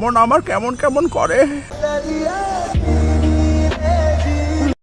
মন আমার কেমন কেমন করে।